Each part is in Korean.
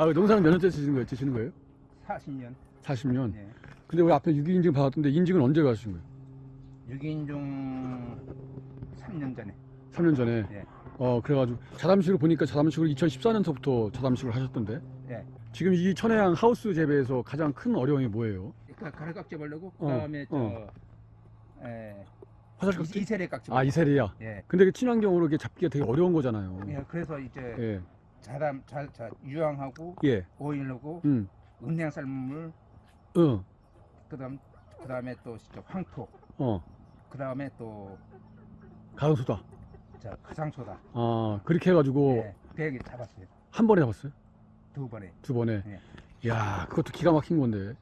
아, 농사는 몇 년째 지시는 거예요? 지시는 거예요? 40년. 40년. 예. 근데 우리 앞에 유기인증 받았던데 인증은 언제 가신 거예요? 6인 중 3년 전에. 3년 전에. 예. 어, 그래가지고 자담식을 보니까 자담식을 2014년서부터 자담식을 하셨던데. 예. 지금 이 천혜향 하우스 재배에서 가장 큰 어려움이 뭐예요? 그 가루 깍지 벌려고 어, 그다음에 저 어. 에, 화살 이- 깍지? 이세례 깍지. 아, 이세리야. 예. 근데 그 친환경으로 이게 잡기가 되게 어려운 거잖아요. 예. 그래서 이제 예. 자담 자, 자 유황하고 예. 오일하고 음. 은행 삶은 물 어. 그다음 그다음에 또 진짜 황토 어. 그다음에 또 가성소다. 저 가상소다. 아, 그렇게 해 가지고 예. 대기 잡았어요. 한 번에 잡았어요? 두 번에. 두 번에. 예. 야, 그것도 기가 막힌 건데.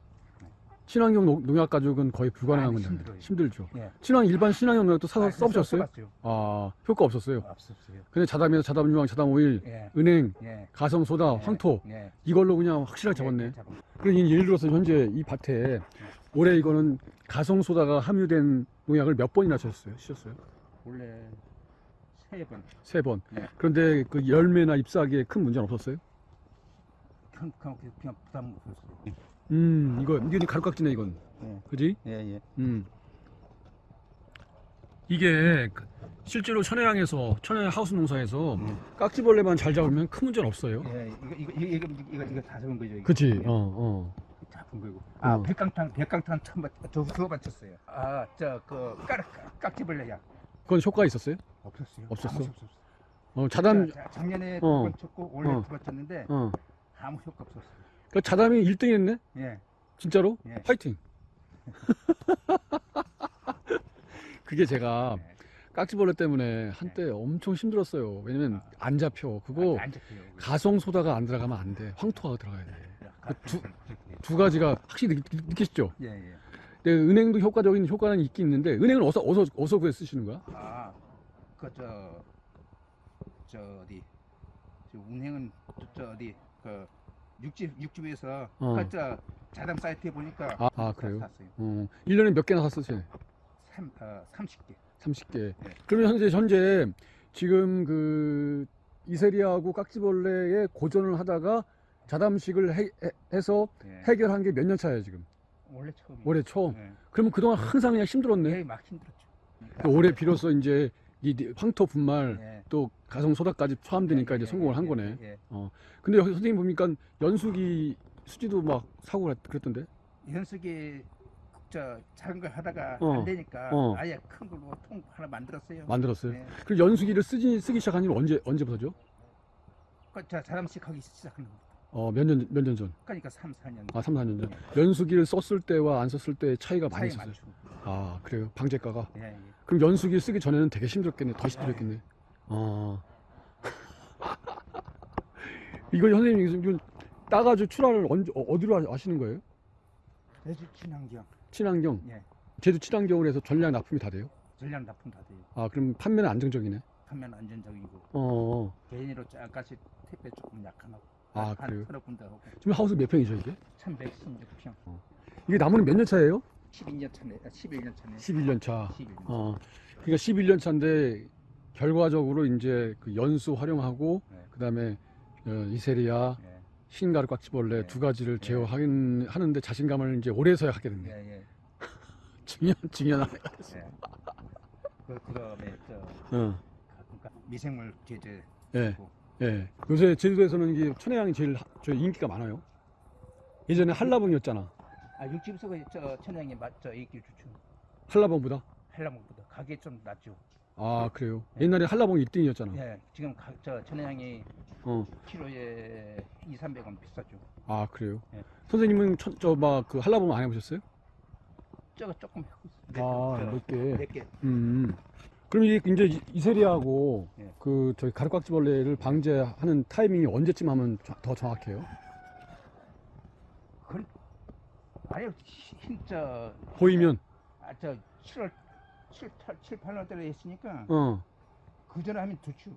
친환경 농- 농약 가지고는 거의 불가능한 아니, 건데. 힘들죠. 예. 친환 일반 친환경 농약도 사서 아, 써보셨어요? 아, 효과 없었어요. 없었어요. 근데 자담에서 자담 유황, 자담 오일, 예. 은행, 예. 가성 소다, 예. 황토 예. 이걸로 그냥 확실하게 잡았네. 예, 잡은 거. 그러니 예를 들어서 현재 이 밭에 올해 이거는 가성 소다가 함유된 농약을 몇 번이나 쳤어요? 셨어요? 원래 세 번. 세 번. 네. 그런데 그 열매나 잎사귀에 큰 문제는 없었어요? 그냥, 그냥 부담 없었어요. 음, 이거 이게 가루깍지네 이건. 예. 그지? 예, 예. 음. 이게 그 실제로 천혜향에서 천혜향 하우스 농사에서 음. 깍지벌레만 잘 잡으면 큰 문제는 없어요. 예, 이거, 이거, 이거, 이거, 이거, 다 잡은 거죠. 이거. 그치? 예. 어, 어. 잡은 거고. 아, 어. 백강탄, 백강탄 처음 봤, 저, 그거 맞췄어요. 아, 저, 그, 깍, 깍지벌레야. 그건 효과가 있었어요? 없었어요. 없었어? 아무 없었어요. 어, 자담, 자, 자, 작년에 어. 두번 쳤고, 올해 어. 두번 쳤는데, 어. 아무 효과 없었어요. 그 자담이 1등 했네? 예. 진짜로? 예. 화이팅! 그게 제가 예. 깍지벌레 때문에 한때 엄청 힘들었어요. 왜냐면 안 잡혀. 그거 안, 안. 그거. 가성소다가 안 들어가면 안 돼. 황토가 들어가야 돼. 가- 두- 그렇게. 두 가지가 확실히 느, 느끼시죠? 예, 예. 근데 은행도 효과적인 효과는 있긴 있는데 은행은 어디서 어디서 어디서 구해 쓰시는 거야? 아, 그, 저, 저, 어디, 저, 운행은, 저, 저 어디, 그, 육집, 육집에서, 어. 그, 저, 자담 사이트에 보니까, 아, 아, 그래요? 샀어요. 어, 1년에 몇 개나 샀었어요? 삼, 어, 30개. 30개. 네. 그러면 현재 현재 지금 그 이세리아하고 깍지벌레의 고전을 하다가 자담식을 해, 서 예. 해결한 게 몇 년 차예요 지금? 원래 처음이에요. 올해 처음. 예. 그러면 그동안 항상 그냥 힘들었네. 예, 막 힘들었죠. 그 올해 비로소 이제 이 황토 분말 예. 또 가성 소다까지 포함되니까 예, 이제 예, 성공을 예, 한 예, 거네. 예. 근데 여기 선생님 보니까 연수기 수지도 막 사고 그랬- 그랬던데? 현숙이 저 작은 거 하다가 어. 안 되니까 어. 아예 큰 걸로 통 하나 만들었어요. 만들었어요. 예. 그 연수기를 쓰기 쓰기 시작한 지 언제 언제부터죠? 그, 저 자담식 하기 시작하는 거. 어, 몇 년 몇 년 전. 그러니까 3, 4년. 아, 3, 4년 전. 연수기를 썼을 때와 안 썼을 때 차이가 많이 차이 있었어요. 많죠. 아, 그래요. 방제가가. 예, 예. 그럼 연수기 쓰기 전에는 되게 힘들었겠네. 더 힘들었겠네. 아. 이거 선생님 지금 따가지고 출하를 언제 어, 어디로 하- 하시는 거예요? 제주 친환경. 친환경. 예. 제주 친환경으로 해서 전량 납품이 다 돼요? 전량 납품 다 돼요. 아, 그럼 판매는 안정적이네. 판매는 안전적이고 어. 개인으로 약간씩 택배 조금 약하고 아, 그래요? 서너 군데 하고 지금 하우스 몇 평이죠, 이게? 1116평 이게 나무는 몇 년 차예요? 12년 차네 아, 11년 차네 11년 차. 11년 어. 그러니까 11년 차인데 결과적으로 이제 그 연수 활용하고 네. 그다음에 어, 이세리아, 예, 흰가루 깍지벌레 네. 두 가지를 네. 제어하는 하는데 자신감을 이제 올해서야 하게 됐네. 예, 예, 중요한 중요한 아이. 예. 그, 그 다음에 저 어. 그러니까 미생물 제재 예. 고 예. 요새 제주도에서는 이게 천혜향이 제일 하- 저 인기가 많아요. 예전에 한라봉이었잖아. 아 육집에서 저 천양이 맞저 인기 주죠 한라봉보다. 한라봉보다 가게 좀 낮죠 아, 그래요. 네. 옛날에 한라봉이 1등이었잖아. 예 지금 가, 저 천양이 어. 키로에 2, 300원 비싸죠 아, 그래요. 예. 선생님은 저 막 그 한라봉 안 해보셨어요? 저거 조금 하고 있어요 아, 몇 개. 몇 개 음. 그럼 이게 이제 이- 이세리아하고 예. 그 저희 가루깍지벌레를 방제하는 타이밍이 언제쯤 하면 저- 더 정확해요? 그 아예 진짜 보이면 아저 7월 7, 8, 7, 8월 달에 했으니까 어, 그 전에 하면 좋죠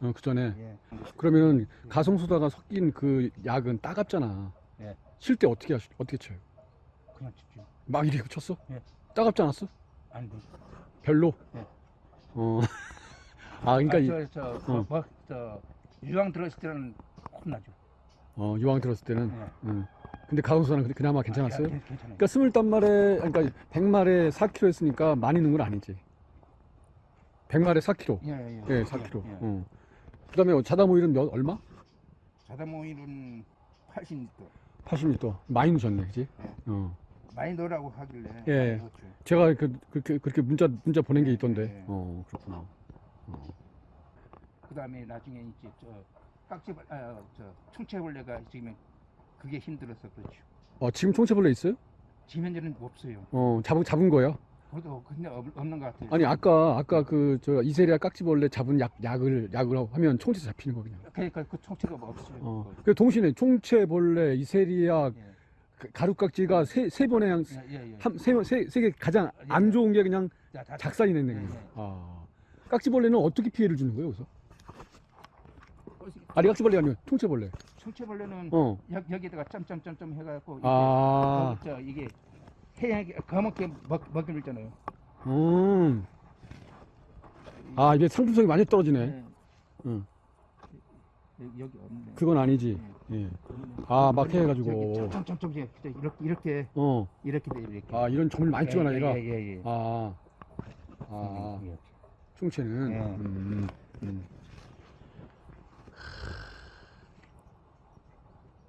어, 그 전에 예. 그러면 가성소다가 섞인 그 약은 따갑잖아. 예. 칠때 어떻게 하시, 어떻게 쳐요? 그냥 좋죠 막 이렇게 쳤어? 예. 따갑지 않았어? 안 돼. 별로? 예. 어. 아, 그러니까 이- 아, 저, 저, 어. 뭐, 뭐, 저, 유황 들어있을 때는 혼나죠. 어, 이왕 들었을 때는. 예. 음. 근데 가공수는 그나마 괜찮았어요? 아, 괜- 괜찮아요. 그러니까 스물단 마리, 그러니까 100마리에 4kg 했으니까 많이 넣은 건 아니지. 100마리에 4kg. 예, 예, 예, 예, 4kg. 예. 어. 그다음에 자담 오일은 몇 얼마? 자담 오일은 80리터. 80리터. 많이 넣으셨네, 그지? 예. 어. 많이 넣으라고 하길래 예. 많이 넣었죠. 제가 그, 그렇게 그렇게 문자 문자 보낸 게 있던데. 예. 어, 그렇구나. 어. 그다음에 나중에 이제 저 깍지 아, 저 총체벌레가 지금 그게 힘들어서 그렇죠. 어, 지금 총체벌레 있어요? 지금 현재는 없어요. 어, 잡은 잡은 거예요? 그래도 근데 없, 없는 것 같아요. 아니 아까 아까 그 저 이세리아 깍지벌레 잡은 약 약을 약을 하면 총체 잡히는 거 그냥. 그러니까 그 총체가 뭐 없어요. 어. 그거. 그 동시에 총체벌레, 이세리아, 예. 그 가루깍지가 세 세 번에 그냥 예, 예, 예. 한세세개 가장 예, 안 예. 좋은 게 그냥 작살이 냈네. 예, 그냥. 예. 아. 깍지벌레는 어떻게 피해를 주는 거예요, 그래서? 아니 깍지벌레가 아니고 총체벌레. 총체벌레는 어. 여, 여기다가 점점점점 해갖고 이게 아. 어, 저 이게 해양이 검게 먹 먹이를 있잖아요. 음. 아, 이게 상품성이 많이 떨어지네. 예. 응. 여기, 없네. 그건 아니지. 예. 아, 막 해가지고. 점점점 이렇게 이렇게 어. 이렇게 돼 이렇게. 아, 이런 점을 많이 찍어놔, 얘가. 예 예 예. 아. 아, 예. 총체는. 예. 음, 음.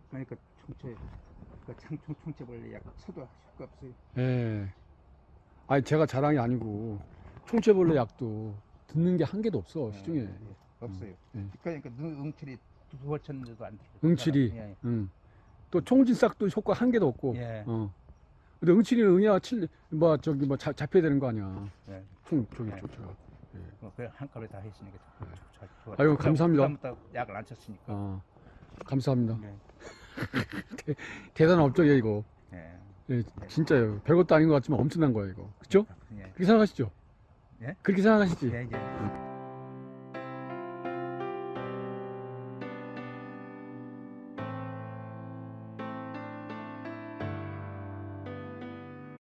그러니까 총체 그 창총 총체벌레 약 쳐도 할거 없어요. 예. 아니, 제가 자랑이 아니고, 총체벌레 약도 듣는 게 한 개도 없어, 시중에. 예, 예. 없어요. 예. 그러니까 능- 응칠이 두번 쳤는데도 안 돼. 응칠이. 예. 음. 또 총진싹도 효과 한 개도 없고. 예. 어. 근데 응치리는 응이야 칠, 뭐 저기 뭐 자, 잡혀야 되는 거 아니야. 예. 총 저기 네. 저, 저. 뭐 그냥 한꺼번에 다 했으니까 좋- 좋- 좋아. 아유, 감사합니다. 그다음부터 약을 안 쳤으니까. 아, 감사합니다. 네. 대단한 업적이야 이거. 예. 예, 진짜요. 별것도 아닌 것 같지만 엄청난 거야 이거. 그렇죠? 예. 그렇게 생각하시죠? 예? 그렇게 생각하시지? 예, 예.